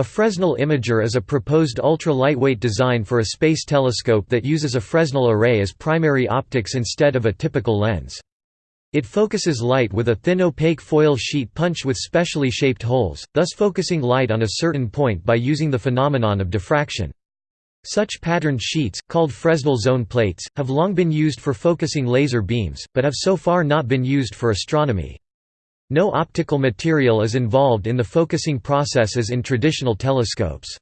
A Fresnel imager is a proposed ultra-lightweight design for a space telescope that uses a Fresnel array as primary optics instead of a typical lens. It focuses light with a thin opaque foil sheet punched with specially shaped holes, thus focusing light on a certain point by using the phenomenon of diffraction. Such patterned sheets, called Fresnel zone plates, have long been used for focusing laser beams, but have so far not been used for astronomy. No optical material is involved in the focusing process as in traditional telescopes.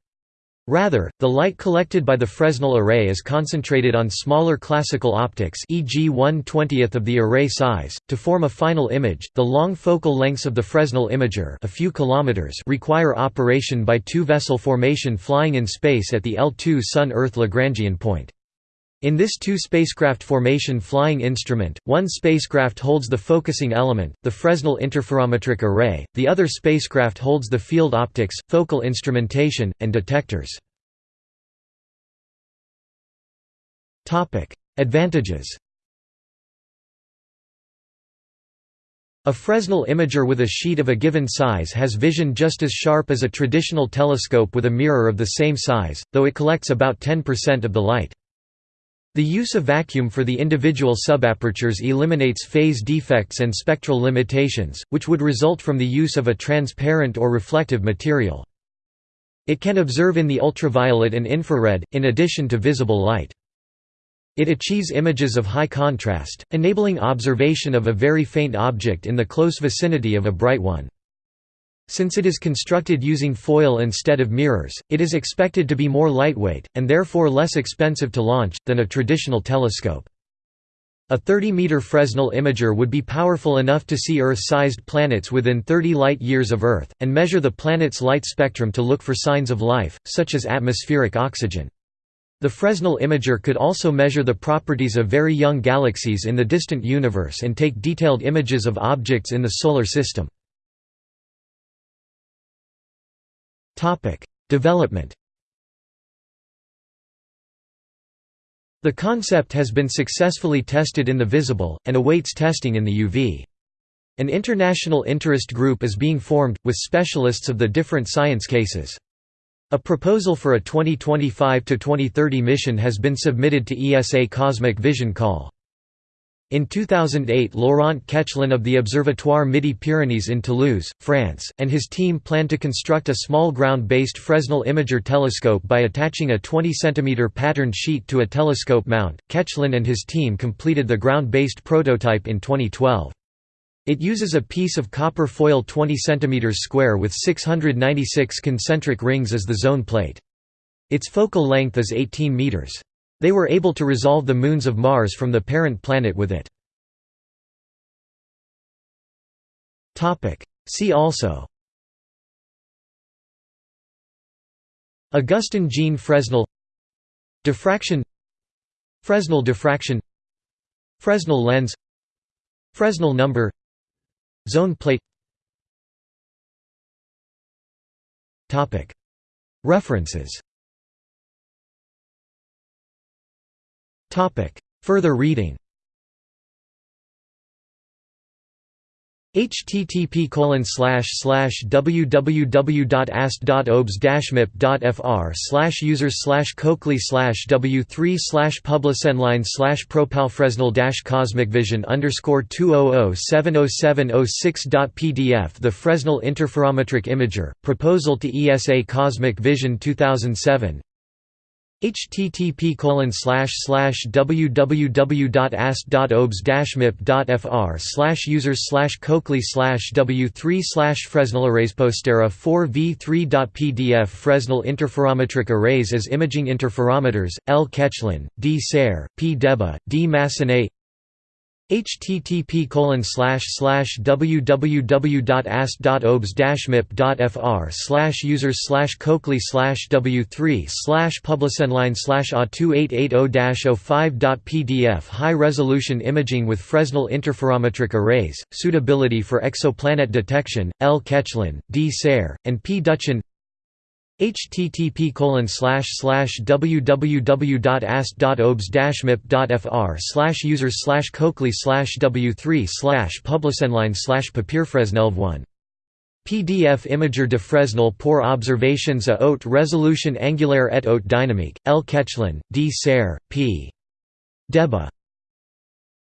Rather, the light collected by the Fresnel array is concentrated on smaller classical optics e.g. 1/20th of the array size, to form a final image. The long focal lengths of the Fresnel imager a few kilometers require operation by two-vessel formation flying in space at the L2 Sun-Earth Lagrangian point. In this two-spacecraft formation flying instrument, one spacecraft holds the focusing element, the Fresnel interferometric array, the other spacecraft holds the field optics, focal instrumentation, and detectors. Advantages A Fresnel imager with a sheet of a given size has vision just as sharp as a traditional telescope with a mirror of the same size, though it collects about 10% of the light. The use of vacuum for the individual subapertures eliminates phase defects and spectral limitations, which would result from the use of a transparent or reflective material. It can observe in the ultraviolet and infrared, in addition to visible light. It achieves images of high contrast, enabling observation of a very faint object in the close vicinity of a bright one. Since it is constructed using foil instead of mirrors, it is expected to be more lightweight, and therefore less expensive to launch, than a traditional telescope. A 30-meter Fresnel imager would be powerful enough to see Earth-sized planets within 30 light-years of Earth, and measure the planet's light spectrum to look for signs of life, such as atmospheric oxygen. The Fresnel imager could also measure the properties of very young galaxies in the distant universe and take detailed images of objects in the Solar System. Development The concept has been successfully tested in the visible, and awaits testing in the UV. An international interest group is being formed, with specialists of the different science cases. A proposal for a 2025 to 2030 mission has been submitted to ESA Cosmic Vision Call. In 2008 Laurent Koechlin of the Observatoire Midi-Pyrénées in Toulouse, France, and his team planned to construct a small ground-based Fresnel imager telescope by attaching a 20 cm patterned sheet to a telescope mount. Koechlin and his team completed the ground-based prototype in 2012. It uses a piece of copper foil 20 cm square with 696 concentric rings as the zone plate. Its focal length is 18 meters. They were able to resolve the moons of Mars from the parent planet with it. See also. Augustin Jean Fresnel. Diffraction. Fresnel diffraction. Fresnel lens. Fresnel number. Zone plate. References Further reading http www.ast.obs-mip.fr slash users slash coakley slash w3 slash publisenline slash propalfresnel dash cosmicvision underscore 200707006.pdf The Fresnel Interferometric Imager, Proposal to ESA Cosmic Vision 2007 http www.ast.obs-mip.fr slash users slash coakley slash w3 slash Fresnel arrays Postera 4v3.pdf Fresnel interferometric arrays as imaging interferometers, L. Koechlin, D. Serre, P. Deba, D. Massonnet http www.ast.obs-mip.fr slash users slash coakley slash w3 slash publisenline slash a2880-05.pdf High-resolution imaging with Fresnel interferometric arrays, suitability for exoplanet detection, L. Koechlin, D. Serre, and P. Duchon http www.ast.obs-mip.fr slash users slash coakley slash w3 slash publisenline slash papierfresnelv1 PDF Imager de Fresnel pour observations à haute résolution angulaire et haute dynamique, L. Koechlin, D. Serre, p. Deba.